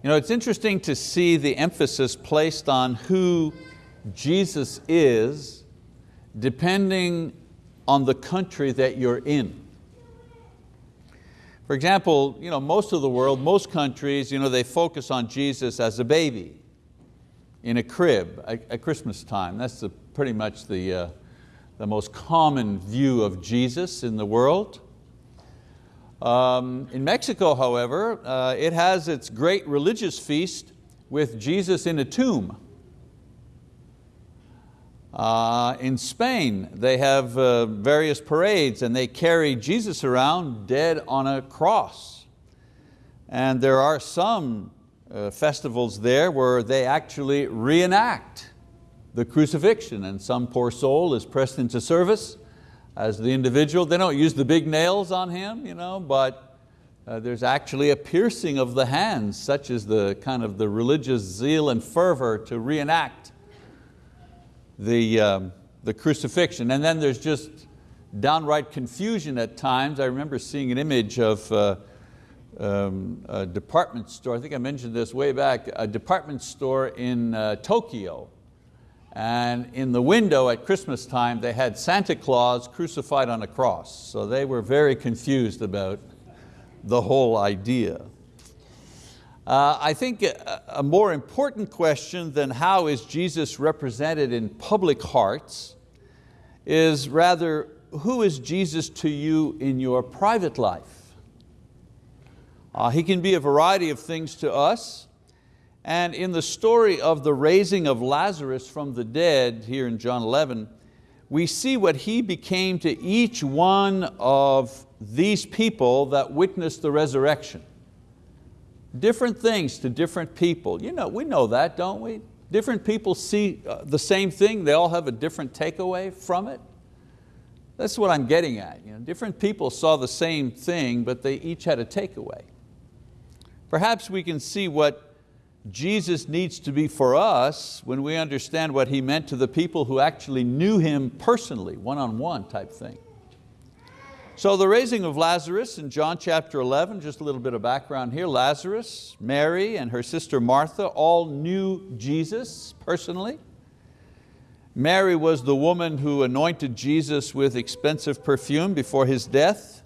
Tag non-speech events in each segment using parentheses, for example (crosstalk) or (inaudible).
You know, it's interesting to see the emphasis placed on who Jesus is depending on the country that you're in. For example, you know, most of the world, most countries, you know, they focus on Jesus as a baby in a crib at, Christmas time. That's the, pretty much the, uh, the most common view of Jesus in the world. Um, in Mexico, however, uh, it has its great religious feast with Jesus in a tomb. Uh, in Spain, they have uh, various parades and they carry Jesus around dead on a cross. And there are some uh, festivals there where they actually reenact the crucifixion and some poor soul is pressed into service as the individual. They don't use the big nails on him, you know, but uh, there's actually a piercing of the hands, such as the kind of the religious zeal and fervor to reenact the, um, the crucifixion. And then there's just downright confusion at times. I remember seeing an image of uh, um, a department store, I think I mentioned this way back, a department store in uh, Tokyo and in the window at Christmas time, they had Santa Claus crucified on a cross. So they were very confused about the whole idea. Uh, I think a, a more important question than how is Jesus represented in public hearts is rather, who is Jesus to you in your private life? Uh, he can be a variety of things to us. And in the story of the raising of Lazarus from the dead here in John 11, we see what he became to each one of these people that witnessed the resurrection. Different things to different people. You know, we know that, don't we? Different people see uh, the same thing, they all have a different takeaway from it. That's what I'm getting at. You know, different people saw the same thing, but they each had a takeaway. Perhaps we can see what Jesus needs to be for us when we understand what He meant to the people who actually knew Him personally, one-on-one -on -one type thing. So the raising of Lazarus in John chapter 11, just a little bit of background here. Lazarus, Mary and her sister Martha all knew Jesus personally. Mary was the woman who anointed Jesus with expensive perfume before His death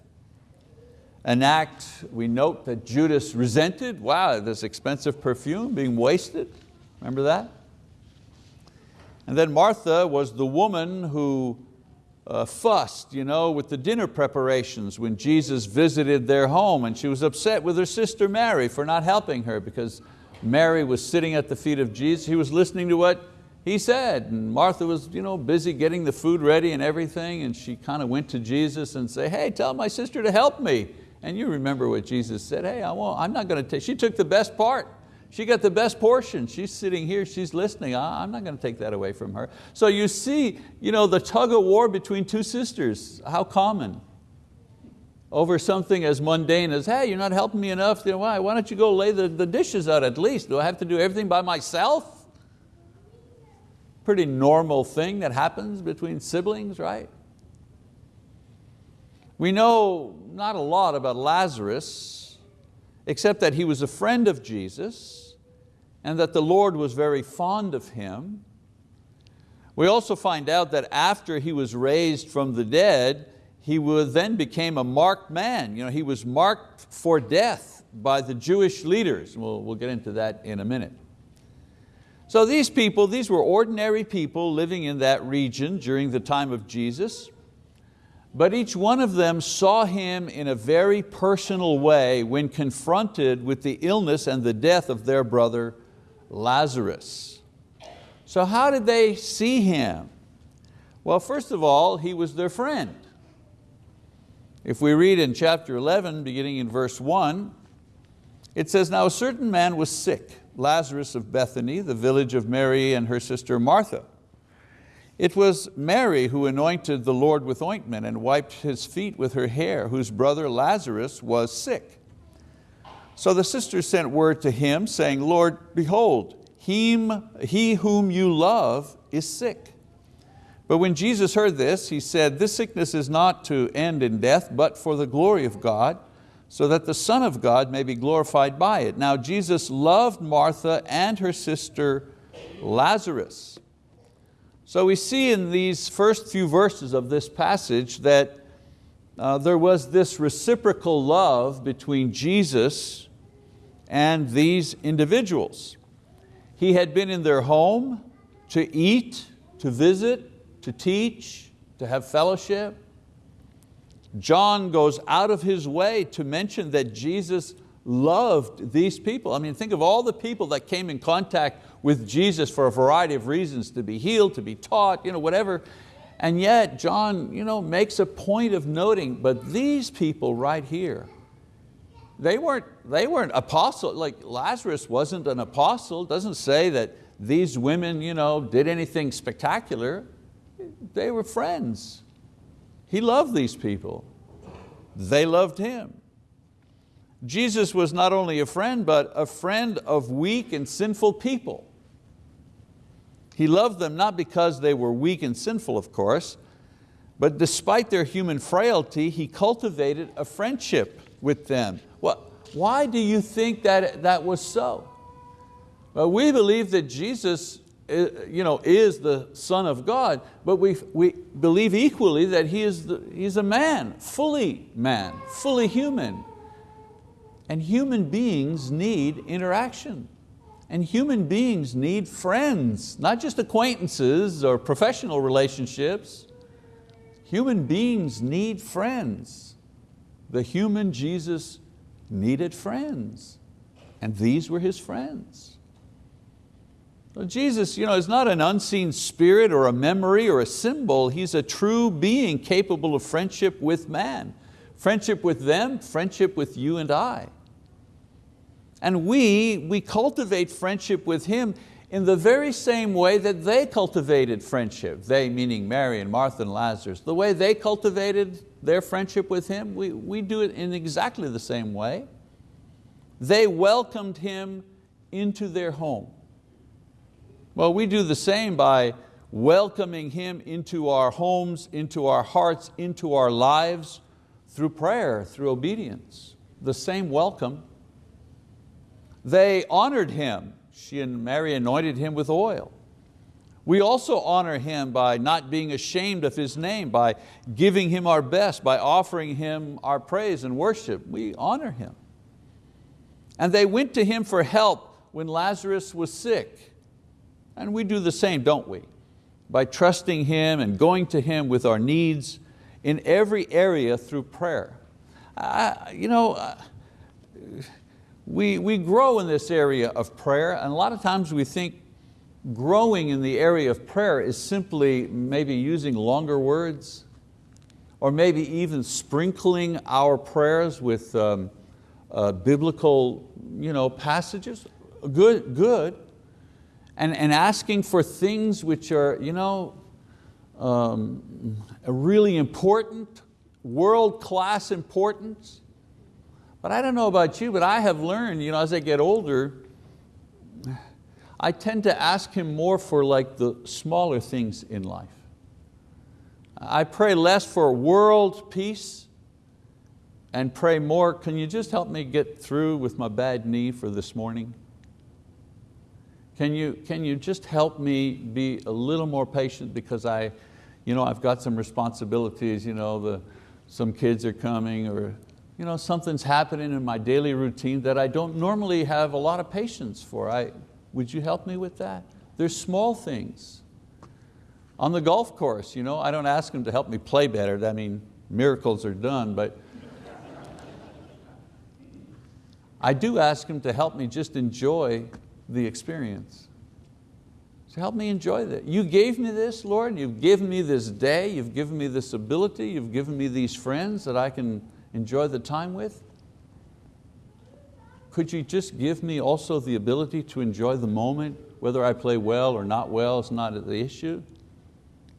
an act we note that Judas resented. Wow, this expensive perfume being wasted. Remember that? And then Martha was the woman who uh, fussed you know, with the dinner preparations when Jesus visited their home and she was upset with her sister Mary for not helping her because Mary was sitting at the feet of Jesus. He was listening to what he said and Martha was you know, busy getting the food ready and everything and she kind of went to Jesus and said, hey, tell my sister to help me. And you remember what Jesus said, hey, I won't, I'm not going to take, she took the best part. She got the best portion. She's sitting here, she's listening. I'm not going to take that away from her. So you see you know, the tug of war between two sisters, how common. Over something as mundane as, hey, you're not helping me enough. why? why don't you go lay the, the dishes out at least? Do I have to do everything by myself? Pretty normal thing that happens between siblings, right? We know not a lot about Lazarus, except that he was a friend of Jesus and that the Lord was very fond of him. We also find out that after he was raised from the dead, he then became a marked man. You know, he was marked for death by the Jewish leaders. We'll, we'll get into that in a minute. So these people, these were ordinary people living in that region during the time of Jesus. But each one of them saw him in a very personal way when confronted with the illness and the death of their brother Lazarus. So how did they see him? Well, first of all, he was their friend. If we read in chapter 11, beginning in verse one, it says, now a certain man was sick, Lazarus of Bethany, the village of Mary and her sister Martha. It was Mary who anointed the Lord with ointment and wiped His feet with her hair, whose brother Lazarus was sick. So the sisters sent word to him, saying, Lord, behold, him, he whom you love is sick. But when Jesus heard this, He said, this sickness is not to end in death, but for the glory of God, so that the Son of God may be glorified by it. Now Jesus loved Martha and her sister Lazarus. So we see in these first few verses of this passage that uh, there was this reciprocal love between Jesus and these individuals. He had been in their home to eat, to visit, to teach, to have fellowship. John goes out of his way to mention that Jesus loved these people. I mean, think of all the people that came in contact with Jesus for a variety of reasons, to be healed, to be taught, you know, whatever. And yet John you know, makes a point of noting, but these people right here, they weren't, they weren't apostles, like Lazarus wasn't an apostle, doesn't say that these women you know, did anything spectacular. They were friends. He loved these people. They loved Him. Jesus was not only a friend, but a friend of weak and sinful people. He loved them not because they were weak and sinful, of course, but despite their human frailty, He cultivated a friendship with them. Well, why do you think that that was so? Well, we believe that Jesus uh, you know, is the Son of God, but we, we believe equally that he is the, He's a man, fully man, fully human. And human beings need interaction. And human beings need friends, not just acquaintances or professional relationships. Human beings need friends. The human Jesus needed friends, and these were His friends. Jesus you know, is not an unseen spirit or a memory or a symbol. He's a true being capable of friendship with man. Friendship with them, friendship with you and I. And we, we cultivate friendship with Him in the very same way that they cultivated friendship. They meaning Mary and Martha and Lazarus. The way they cultivated their friendship with Him, we, we do it in exactly the same way. They welcomed Him into their home. Well, we do the same by welcoming Him into our homes, into our hearts, into our lives through prayer, through obedience. The same welcome. They honored Him. She and Mary anointed Him with oil. We also honor Him by not being ashamed of His name, by giving Him our best, by offering Him our praise and worship. We honor Him. And they went to Him for help when Lazarus was sick. And we do the same, don't we? By trusting Him and going to Him with our needs in every area through prayer. I, you know, uh, we, we grow in this area of prayer and a lot of times we think growing in the area of prayer is simply maybe using longer words or maybe even sprinkling our prayers with um, uh, biblical you know, passages. Good, good, and, and asking for things which are you know, um, really important, world-class importance. But I don't know about you, but I have learned you know, as I get older, I tend to ask Him more for like the smaller things in life. I pray less for world peace and pray more, can you just help me get through with my bad knee for this morning? Can you, can you just help me be a little more patient because I, you know, I've got some responsibilities, you know, the, some kids are coming or you know, something's happening in my daily routine that I don't normally have a lot of patience for. I, would you help me with that? There's small things. On the golf course, you know, I don't ask them to help me play better. I mean, miracles are done, but I do ask them to help me just enjoy the experience. So help me enjoy that. You gave me this, Lord, you've given me this day, you've given me this ability, you've given me these friends that I can enjoy the time with. Could you just give me also the ability to enjoy the moment, whether I play well or not well is not the issue.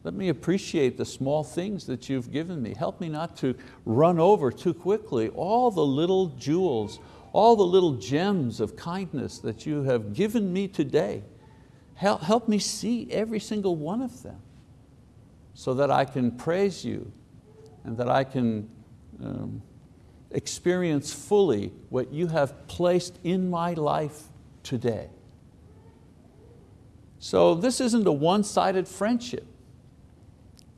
Let me appreciate the small things that you've given me. Help me not to run over too quickly all the little jewels, all the little gems of kindness that you have given me today. Help, help me see every single one of them so that I can praise you and that I can um, experience fully what you have placed in my life today. So this isn't a one-sided friendship.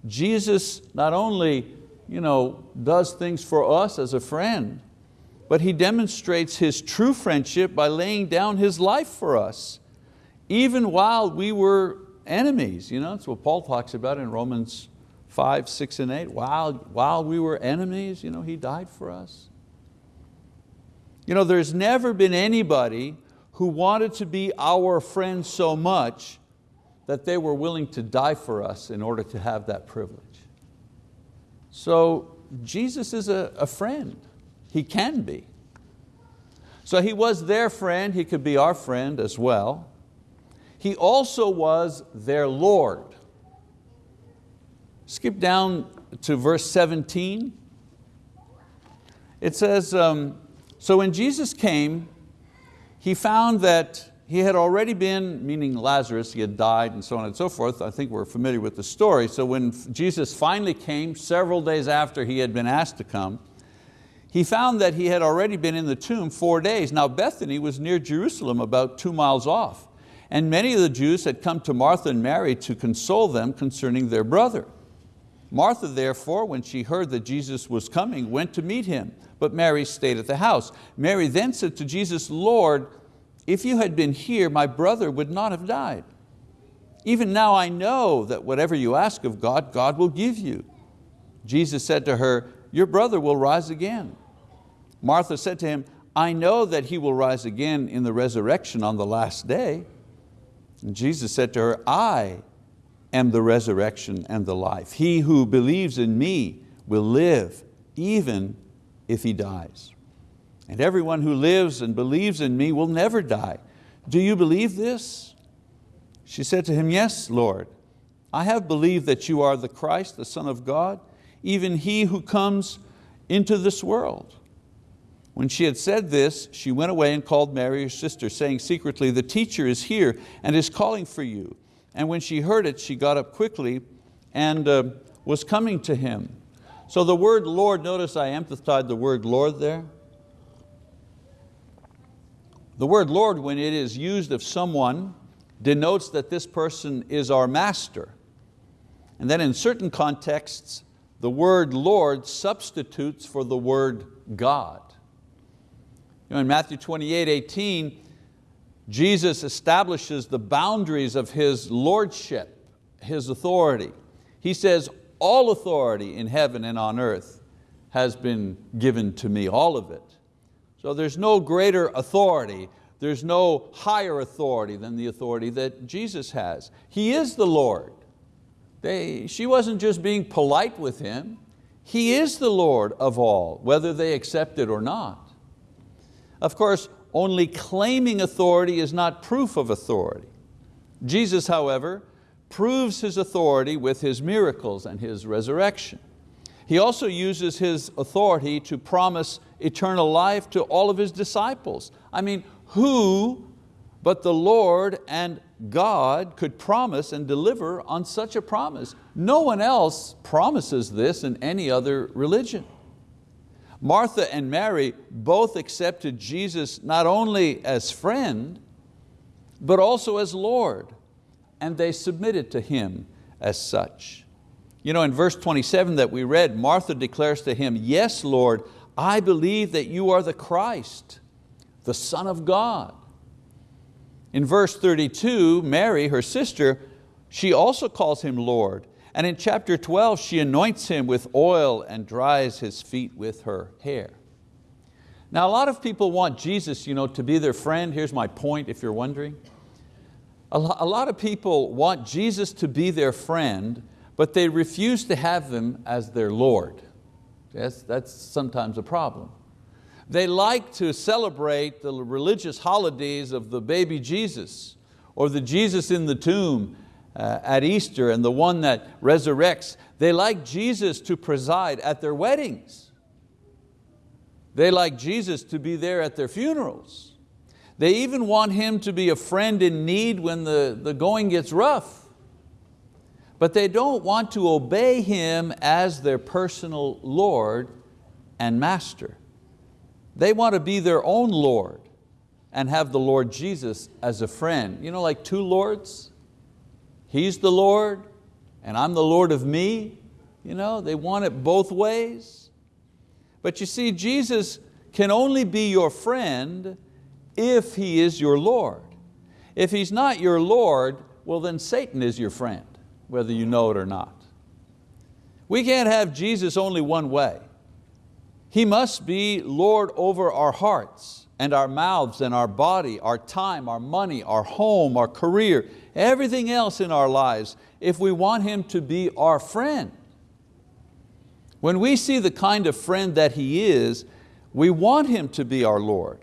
Jesus not only you know, does things for us as a friend, but He demonstrates His true friendship by laying down His life for us, even while we were enemies. You know, that's what Paul talks about in Romans 5, 6, and 8. While, while we were enemies, you know, He died for us. You know, there's never been anybody who wanted to be our friend so much that they were willing to die for us in order to have that privilege. So Jesus is a, a friend. He can be. So He was their friend, He could be our friend as well. He also was their Lord. Skip down to verse 17. It says, um, so when Jesus came, He found that he had already been, meaning Lazarus, he had died and so on and so forth. I think we're familiar with the story. So when Jesus finally came, several days after he had been asked to come, he found that he had already been in the tomb four days. Now Bethany was near Jerusalem, about two miles off. And many of the Jews had come to Martha and Mary to console them concerning their brother. Martha therefore, when she heard that Jesus was coming, went to meet him, but Mary stayed at the house. Mary then said to Jesus, Lord, if you had been here, my brother would not have died. Even now I know that whatever you ask of God, God will give you. Jesus said to her, your brother will rise again. Martha said to him, I know that he will rise again in the resurrection on the last day. And Jesus said to her, I am the resurrection and the life. He who believes in me will live even if he dies. And everyone who lives and believes in me will never die. Do you believe this? She said to him, yes, Lord. I have believed that you are the Christ, the Son of God, even He who comes into this world. When she had said this, she went away and called Mary, her sister, saying secretly, the teacher is here and is calling for you. And when she heard it, she got up quickly and uh, was coming to him. So the word Lord, notice I emphasized the word Lord there. The word Lord, when it is used of someone, denotes that this person is our master. And then in certain contexts, the word Lord substitutes for the word God. You know, in Matthew 28, 18, Jesus establishes the boundaries of His lordship, His authority. He says, all authority in heaven and on earth has been given to me, all of it. So there's no greater authority, there's no higher authority than the authority that Jesus has. He is the Lord. They, she wasn't just being polite with Him, He is the Lord of all, whether they accept it or not. Of course, only claiming authority is not proof of authority. Jesus, however, proves His authority with His miracles and His resurrection. He also uses His authority to promise eternal life to all of His disciples. I mean, who but the Lord and God could promise and deliver on such a promise? No one else promises this in any other religion. Martha and Mary both accepted Jesus not only as friend, but also as Lord, and they submitted to Him as such. You know, in verse 27 that we read, Martha declares to him, yes, Lord, I believe that you are the Christ, the Son of God. In verse 32, Mary, her sister, she also calls him Lord. And in chapter 12, she anoints him with oil and dries his feet with her hair. Now a lot of people want Jesus you know, to be their friend. Here's my point if you're wondering. A lot of people want Jesus to be their friend but they refuse to have Him as their Lord. Yes, that's sometimes a problem. They like to celebrate the religious holidays of the baby Jesus or the Jesus in the tomb uh, at Easter and the one that resurrects. They like Jesus to preside at their weddings. They like Jesus to be there at their funerals. They even want Him to be a friend in need when the, the going gets rough but they don't want to obey Him as their personal Lord and Master. They want to be their own Lord and have the Lord Jesus as a friend. You know, like two Lords? He's the Lord and I'm the Lord of me. You know, they want it both ways. But you see, Jesus can only be your friend if He is your Lord. If He's not your Lord, well then Satan is your friend, whether you know it or not. We can't have Jesus only one way. He must be Lord over our hearts and our mouths and our body, our time, our money, our home, our career, everything else in our lives if we want Him to be our friend. When we see the kind of friend that He is, we want Him to be our Lord.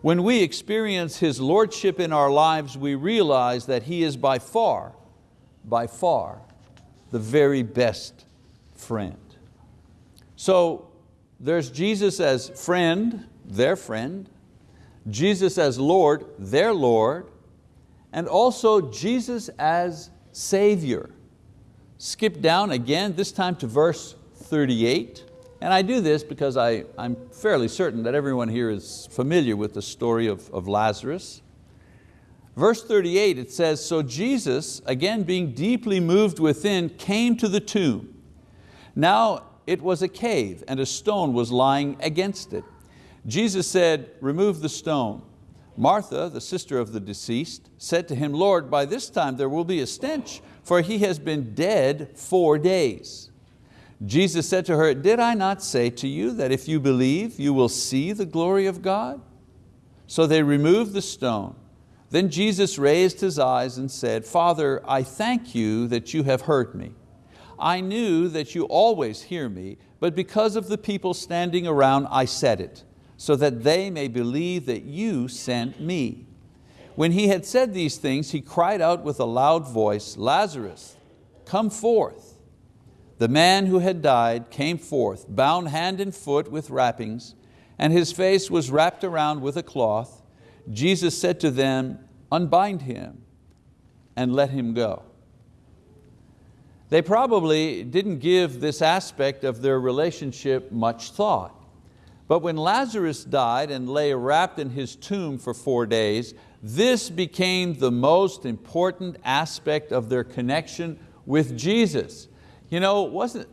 When we experience His Lordship in our lives, we realize that He is by far, by far, the very best friend. So there's Jesus as friend, their friend, Jesus as Lord, their Lord, and also Jesus as Savior. Skip down again, this time to verse 38. And I do this because I, I'm fairly certain that everyone here is familiar with the story of, of Lazarus. Verse 38, it says, So Jesus, again being deeply moved within, came to the tomb. Now it was a cave and a stone was lying against it. Jesus said, remove the stone. Martha, the sister of the deceased, said to him, Lord, by this time there will be a stench, for he has been dead four days. Jesus said to her, did I not say to you that if you believe, you will see the glory of God? So they removed the stone. Then Jesus raised his eyes and said, Father, I thank you that you have heard me. I knew that you always hear me, but because of the people standing around, I said it so that they may believe that you sent me. When he had said these things, he cried out with a loud voice, Lazarus, come forth. The man who had died came forth, bound hand and foot with wrappings, and his face was wrapped around with a cloth. Jesus said to them, unbind him and let him go. They probably didn't give this aspect of their relationship much thought. But when Lazarus died and lay wrapped in his tomb for four days, this became the most important aspect of their connection with Jesus. You know, wasn't,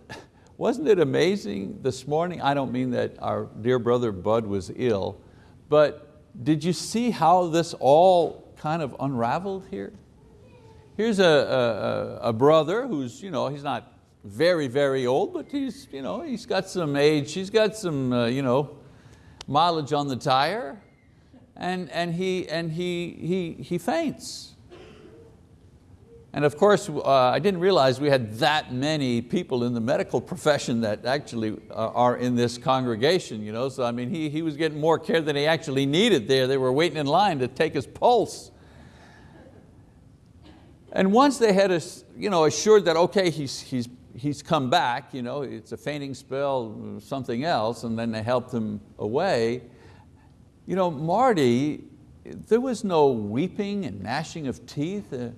wasn't it amazing this morning? I don't mean that our dear brother Bud was ill, but did you see how this all kind of unraveled here? Here's a, a, a brother who's, you know, he's not very, very old, but he's, you know, he's got some age, he's got some uh, you know, mileage on the tire, and, and, he, and he, he, he faints. And of course, uh, I didn't realize we had that many people in the medical profession that actually uh, are in this congregation. You know? So I mean, he, he was getting more care than he actually needed there. They were waiting in line to take his pulse. And once they had you know, assured that, okay, he's, he's he's come back, you know, it's a fainting spell, something else, and then they helped him away. You know, Marty, there was no weeping and gnashing of teeth. Uh,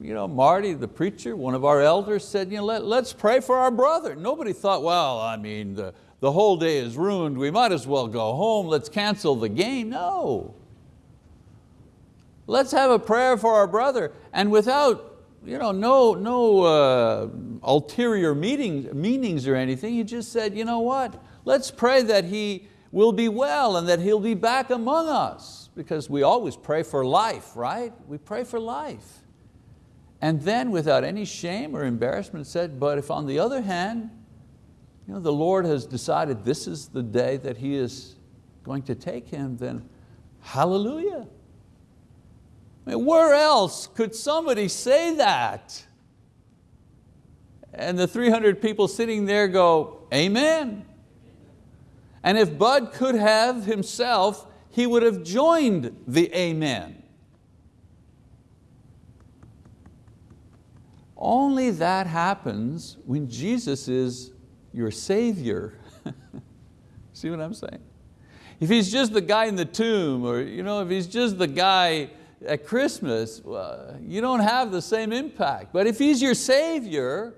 you know, Marty, the preacher, one of our elders said, you know, Let, let's pray for our brother. Nobody thought, well, I mean, the, the whole day is ruined, we might as well go home, let's cancel the game. No. Let's have a prayer for our brother. And without you know, no, no uh, ulterior meetings, meanings or anything. He just said, you know what, let's pray that he will be well and that he'll be back among us because we always pray for life, right? We pray for life. And then without any shame or embarrassment said, but if on the other hand, you know, the Lord has decided this is the day that He is going to take him, then hallelujah. Mean, where else could somebody say that? And the 300 people sitting there go, amen. And if Bud could have himself, he would have joined the amen. Only that happens when Jesus is your Savior. (laughs) See what I'm saying? If He's just the guy in the tomb, or you know, if He's just the guy at Christmas, uh, you don't have the same impact. But if He's your Savior,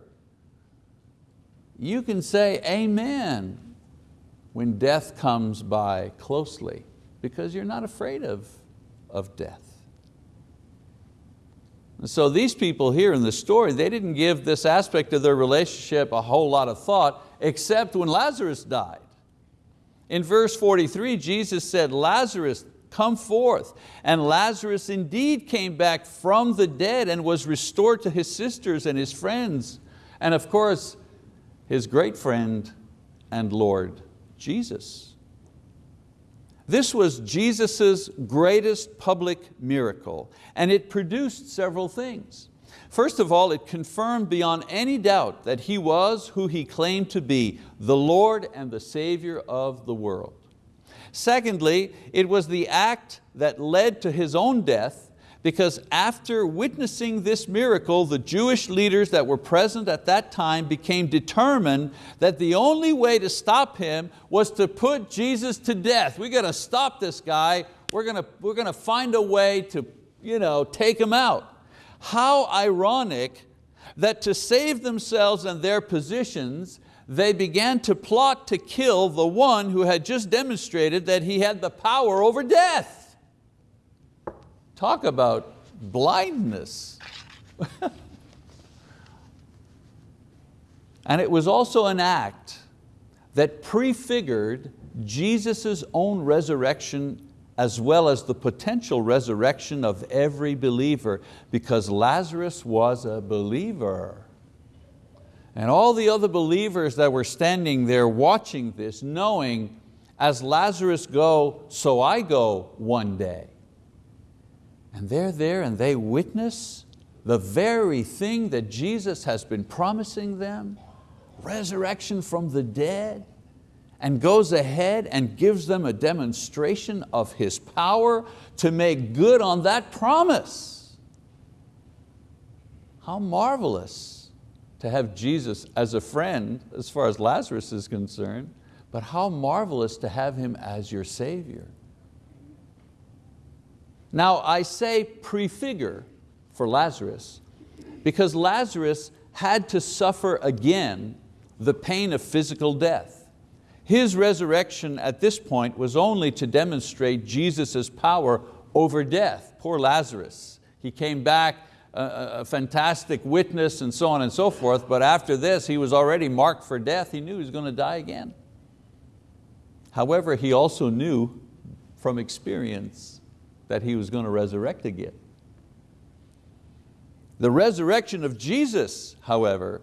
you can say amen when death comes by closely because you're not afraid of, of death. And so these people here in the story, they didn't give this aspect of their relationship a whole lot of thought except when Lazarus died. In verse 43, Jesus said, Lazarus, come forth. And Lazarus indeed came back from the dead and was restored to his sisters and his friends. And of course, his great friend and Lord, Jesus. This was Jesus' greatest public miracle, and it produced several things. First of all, it confirmed beyond any doubt that He was who He claimed to be, the Lord and the Savior of the world. Secondly, it was the act that led to His own death because after witnessing this miracle, the Jewish leaders that were present at that time became determined that the only way to stop him was to put Jesus to death. We got to stop this guy. We're going to, we're going to find a way to you know, take him out. How ironic that to save themselves and their positions, they began to plot to kill the one who had just demonstrated that he had the power over death. Talk about blindness. (laughs) and it was also an act that prefigured Jesus' own resurrection as well as the potential resurrection of every believer because Lazarus was a believer. And all the other believers that were standing there watching this, knowing as Lazarus go, so I go one day. And they're there and they witness the very thing that Jesus has been promising them, resurrection from the dead, and goes ahead and gives them a demonstration of His power to make good on that promise. How marvelous to have Jesus as a friend as far as Lazarus is concerned, but how marvelous to have Him as your Savior. Now I say prefigure for Lazarus because Lazarus had to suffer again the pain of physical death. His resurrection at this point was only to demonstrate Jesus' power over death. Poor Lazarus. He came back a, fantastic witness and so on and so forth, but after this he was already marked for death. He knew he was going to die again. However, he also knew from experience that He was going to resurrect again. The resurrection of Jesus, however,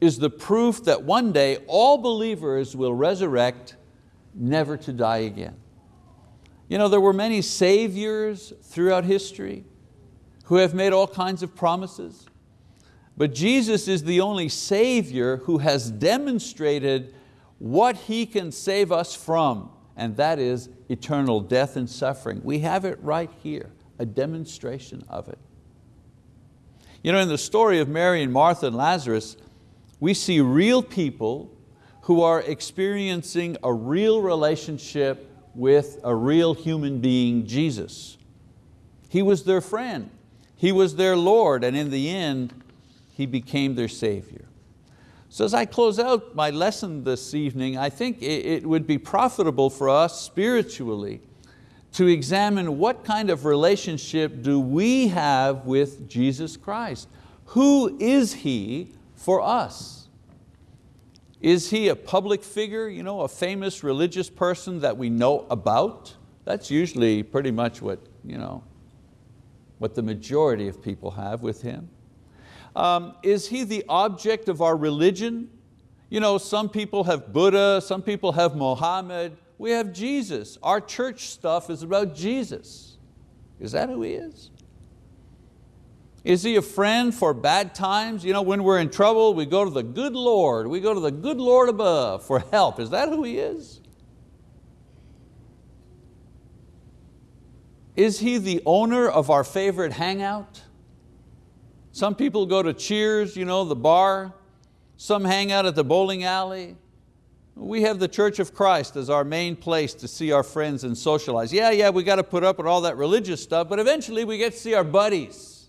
is the proof that one day all believers will resurrect never to die again. You know, there were many saviors throughout history who have made all kinds of promises, but Jesus is the only Savior who has demonstrated what He can save us from and that is eternal death and suffering. We have it right here, a demonstration of it. You know, in the story of Mary and Martha and Lazarus, we see real people who are experiencing a real relationship with a real human being, Jesus. He was their friend, He was their Lord, and in the end, He became their Savior. So as I close out my lesson this evening, I think it would be profitable for us spiritually to examine what kind of relationship do we have with Jesus Christ. Who is He for us? Is He a public figure, you know, a famous religious person that we know about? That's usually pretty much what, you know, what the majority of people have with Him. Um, is he the object of our religion? You know, some people have Buddha, some people have Mohammed, we have Jesus. Our church stuff is about Jesus. Is that who He is? Is He a friend for bad times? You know, when we're in trouble, we go to the good Lord. We go to the good Lord above for help. Is that who He is? Is He the owner of our favorite hangout? Some people go to Cheers, you know, the bar. Some hang out at the bowling alley. We have the Church of Christ as our main place to see our friends and socialize. Yeah, yeah, we got to put up with all that religious stuff, but eventually we get to see our buddies.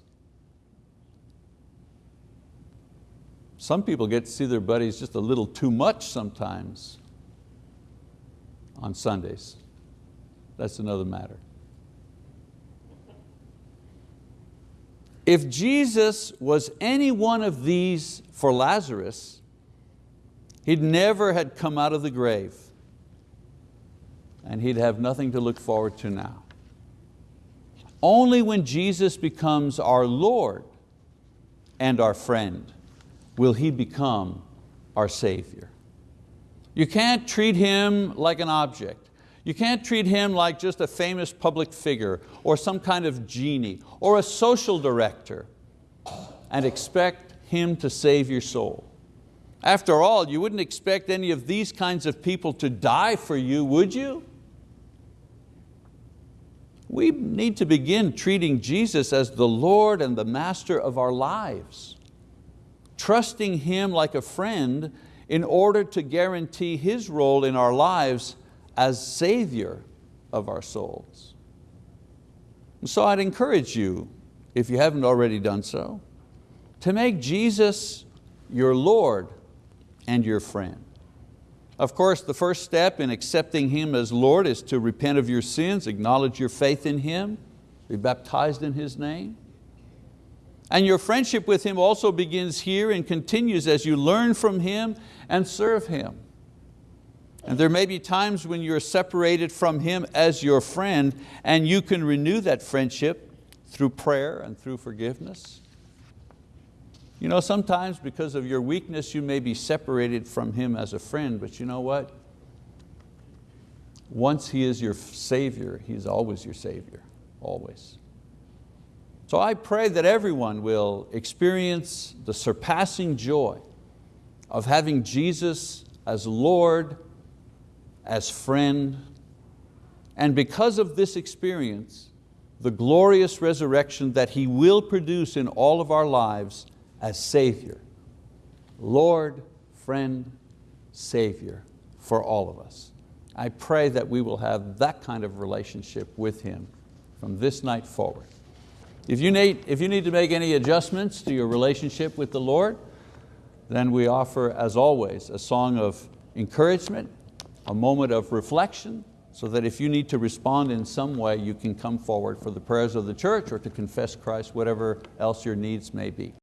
Some people get to see their buddies just a little too much sometimes. on Sundays. That's another matter. If Jesus was any one of these for Lazarus, he'd never had come out of the grave and he'd have nothing to look forward to now. Only when Jesus becomes our Lord and our friend will He become our Savior. You can't treat Him like an object. You can't treat Him like just a famous public figure or some kind of genie or a social director and expect Him to save your soul. After all, you wouldn't expect any of these kinds of people to die for you, would you? We need to begin treating Jesus as the Lord and the Master of our lives, trusting Him like a friend in order to guarantee His role in our lives as Savior of our souls. So I'd encourage you, if you haven't already done so, to make Jesus your Lord and your friend. Of course, the first step in accepting Him as Lord is to repent of your sins, acknowledge your faith in Him, be baptized in His name. And your friendship with Him also begins here and continues as you learn from Him and serve Him. And there may be times when you're separated from Him as your friend and you can renew that friendship through prayer and through forgiveness. You know, sometimes because of your weakness, you may be separated from Him as a friend, but you know what? Once He is your Savior, He's always your Savior, always. So I pray that everyone will experience the surpassing joy of having Jesus as Lord, as friend, and because of this experience, the glorious resurrection that He will produce in all of our lives as Savior, Lord, friend, Savior for all of us. I pray that we will have that kind of relationship with Him from this night forward. If you, need, if you need to make any adjustments to your relationship with the Lord, then we offer, as always, a song of encouragement, a moment of reflection, so that if you need to respond in some way, you can come forward for the prayers of the church or to confess Christ, whatever else your needs may be.